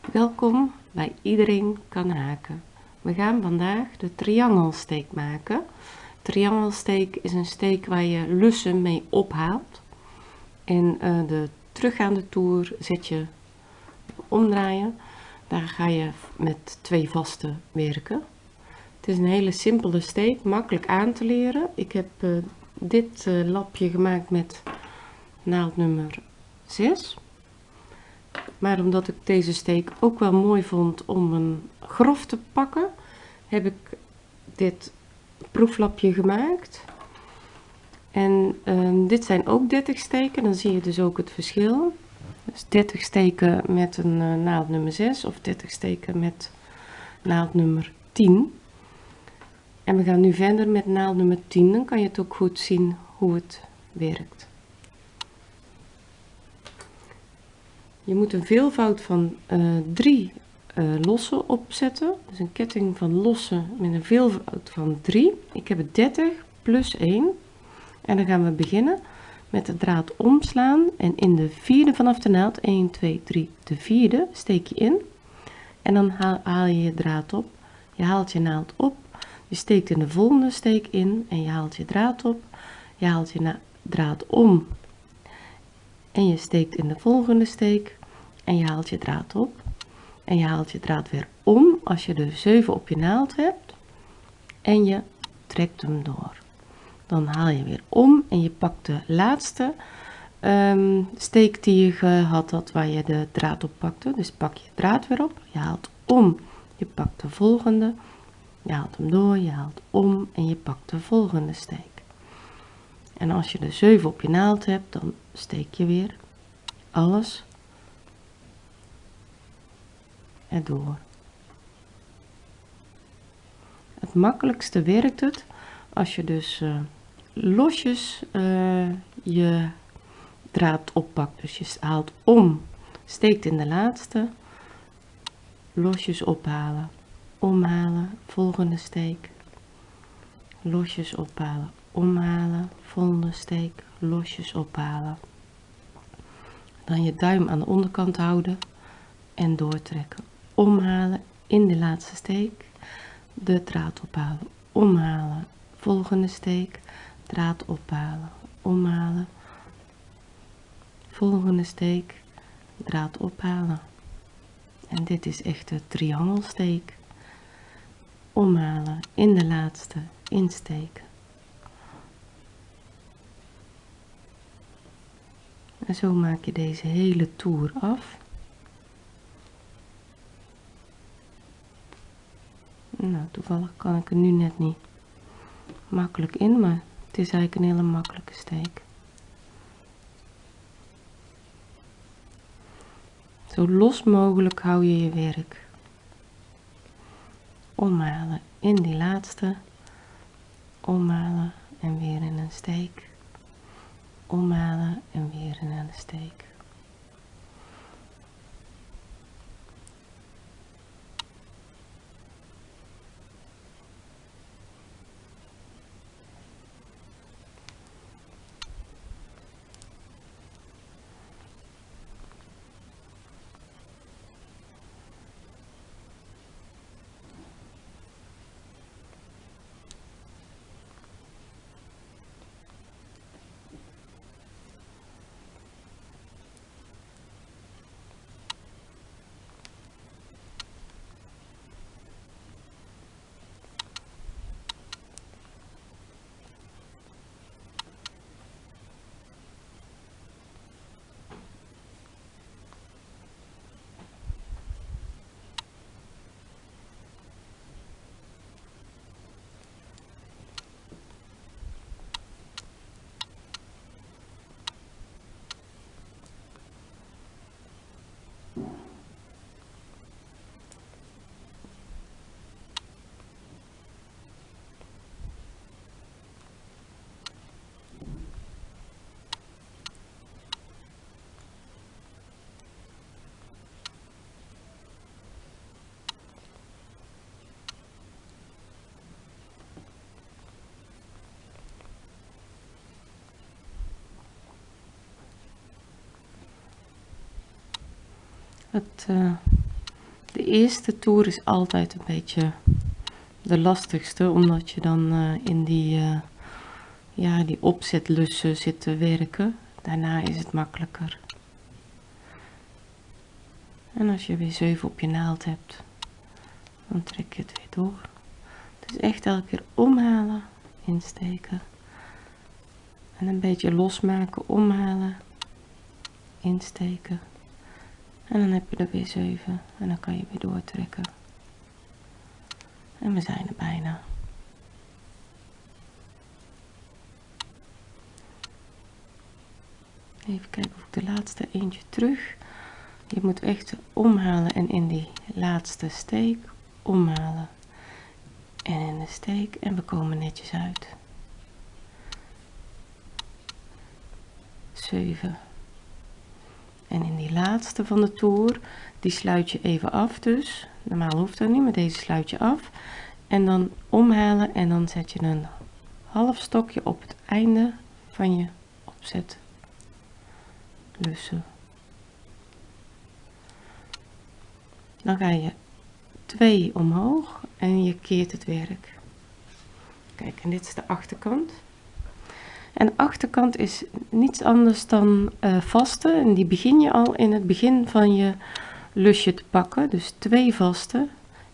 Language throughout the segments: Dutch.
Welkom bij Iedereen kan haken. We gaan vandaag de triangelsteek maken. Triangelsteek is een steek waar je lussen mee ophaalt. En uh, de teruggaande toer zet je omdraaien. Daar ga je met twee vaste werken. Het is een hele simpele steek, makkelijk aan te leren. Ik heb uh, dit uh, lapje gemaakt met naald nummer 6. Maar omdat ik deze steek ook wel mooi vond om een grof te pakken, heb ik dit proeflapje gemaakt. En uh, dit zijn ook 30 steken, dan zie je dus ook het verschil. Dus 30 steken met een uh, naald nummer 6 of 30 steken met naald nummer 10. En we gaan nu verder met naald nummer 10, dan kan je het ook goed zien hoe het werkt. Je moet een veelvoud van uh, drie uh, losse opzetten. Dus een ketting van losse met een veelvoud van 3. Ik heb het 30 plus 1. En dan gaan we beginnen met de draad omslaan. En in de vierde vanaf de naald, 1, 2, 3, de vierde, steek je in. En dan haal, haal je je draad op. Je haalt je naald op. Je steekt in de volgende steek in en je haalt je draad op. Je haalt je draad om en je steekt in de volgende steek en je haalt je draad op. En je haalt je draad weer om als je de 7 op je naald hebt. En je trekt hem door. Dan haal je weer om en je pakt de laatste um, steek die je gehad had waar je de draad op pakte. Dus pak je draad weer op. Je haalt om je pakt de volgende. Je haalt hem door je haalt om en je pakt de volgende steek. En als je de 7 op je naald hebt, dan steek je weer alles erdoor. Het makkelijkste werkt het als je dus uh, losjes uh, je draad oppakt. Dus je haalt om, steekt in de laatste, losjes ophalen, omhalen, volgende steek, losjes ophalen, omhalen, volgende steek, losjes ophalen. Dan je duim aan de onderkant houden en doortrekken. Omhalen in de laatste steek, de draad ophalen, omhalen, volgende steek, draad ophalen, omhalen, volgende steek, draad ophalen. En dit is echt de triangelsteek. Omhalen in de laatste, insteken En zo maak je deze hele toer af. Nou, toevallig kan ik er nu net niet makkelijk in, maar het is eigenlijk een hele makkelijke steek. Zo los mogelijk hou je je werk. Omhalen in die laatste, omhalen en weer in een steek omhalen en weer naar de steek. Het uh, eerste toer is altijd een beetje de lastigste, omdat je dan uh, in die, uh, ja, die opzetlussen zit te werken. Daarna is het makkelijker. En als je weer 7 op je naald hebt, dan trek je het weer door. Dus echt elke keer omhalen, insteken. En een beetje losmaken, omhalen, insteken. En dan heb je er weer 7 en dan kan je weer doortrekken. En we zijn er bijna. Even kijken of ik de laatste eentje terug. Je moet echt omhalen en in die laatste steek omhalen. En in de steek en we komen netjes uit. 7. En in die laatste van de toer, die sluit je even af dus. Normaal hoeft dat niet, maar deze sluit je af. En dan omhalen en dan zet je een half stokje op het einde van je opzet lussen. Dan ga je twee omhoog en je keert het werk. Kijk, en dit is de achterkant. En achterkant is niets anders dan uh, vaste. En die begin je al in het begin van je lusje te pakken. Dus twee vaste,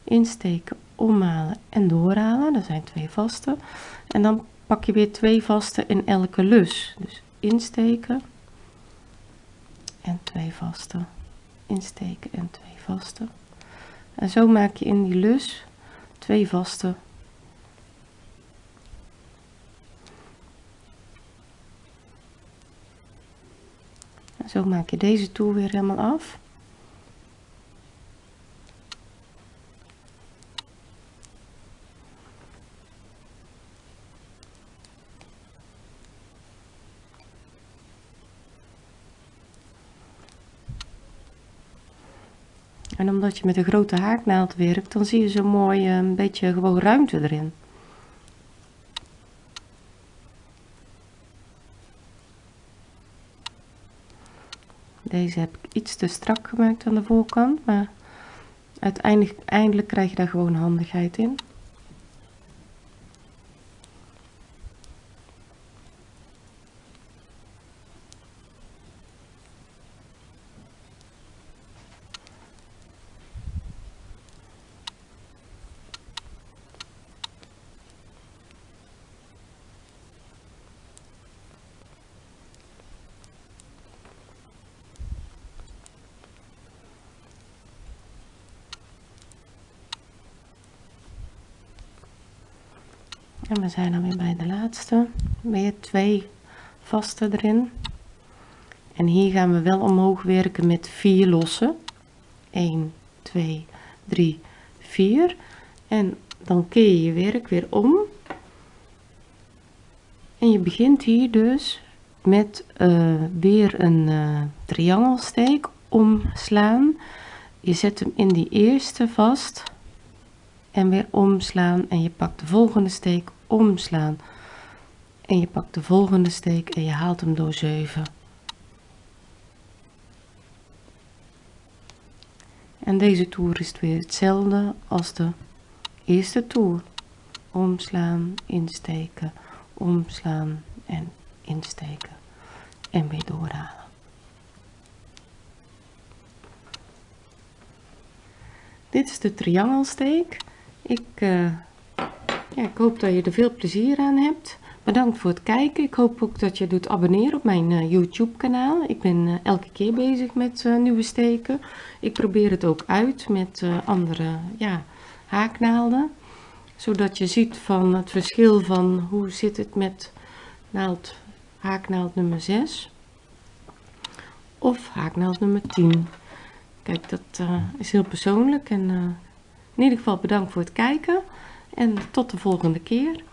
insteken, omhalen en doorhalen. Dat zijn twee vaste. En dan pak je weer twee vaste in elke lus. Dus insteken en twee vaste. Insteken en twee vaste. En zo maak je in die lus twee vaste Zo maak je deze toer weer helemaal af. En omdat je met een grote haaknaald werkt, dan zie je zo mooi eh, een beetje gewoon ruimte erin. Deze heb ik iets te strak gemaakt aan de voorkant, maar uiteindelijk eindelijk krijg je daar gewoon handigheid in. En we zijn dan weer bij de laatste. Weer twee vaste erin. En hier gaan we wel omhoog werken met vier losse. 1, 2, 3, 4. En dan keer je je werk weer om. En je begint hier dus met uh, weer een uh, triangelsteek omslaan. Je zet hem in die eerste vast en weer omslaan en je pakt de volgende steek omslaan. En je pakt de volgende steek en je haalt hem door 7 en deze toer is weer hetzelfde als de eerste toer. Omslaan insteken omslaan en insteken. En weer doorhalen. Dit is de triangelsteek. Ik uh, ik hoop dat je er veel plezier aan hebt. Bedankt voor het kijken. Ik hoop ook dat je doet abonneren op mijn uh, YouTube kanaal. Ik ben uh, elke keer bezig met uh, nieuwe steken. Ik probeer het ook uit met andere ja, haaknaalden. Zodat je ziet van het verschil van hoe zit het met naald, haaknaald nummer 6 of haaknaald nummer 10. Kijk, dat is heel persoonlijk en in ieder geval bedankt voor het kijken. En tot de volgende keer.